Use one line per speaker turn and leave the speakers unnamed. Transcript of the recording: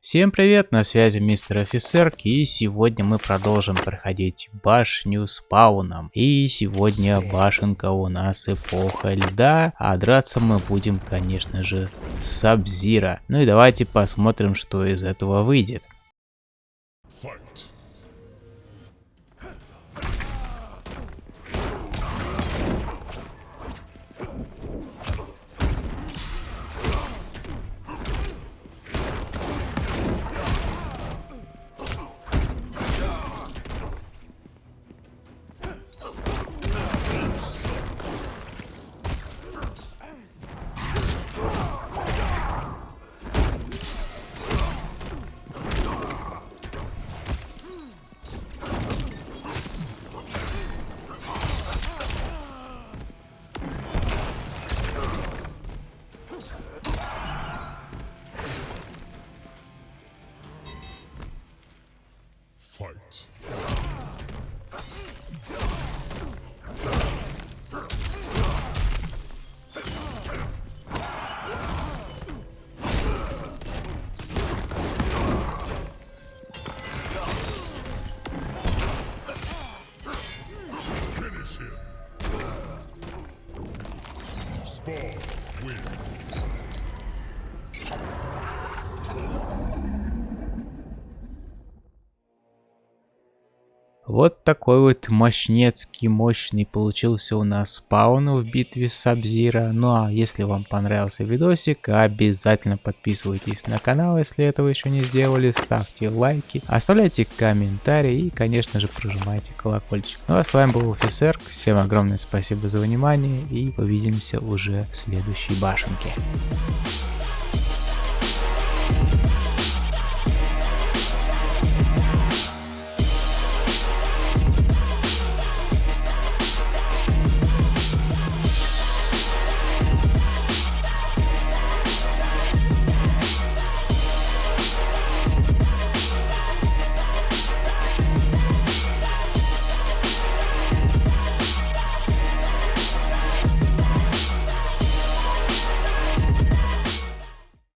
Всем привет, на связи мистер офицер, и сегодня мы продолжим проходить башню спауном. И сегодня башенка у нас эпоха льда, а драться мы будем, конечно же, с Сабзира. Ну и давайте посмотрим, что из этого выйдет. Fight. Finish him. Spawn wins. Вот такой вот мощнецкий, мощный получился у нас спаун в битве с Сабзира. Ну а если вам понравился видосик, обязательно подписывайтесь на канал, если этого еще не сделали. Ставьте лайки, оставляйте комментарии и, конечно же, прожимайте колокольчик. Ну а с вами был офицер. Всем огромное спасибо за внимание и увидимся уже в следующей башенке.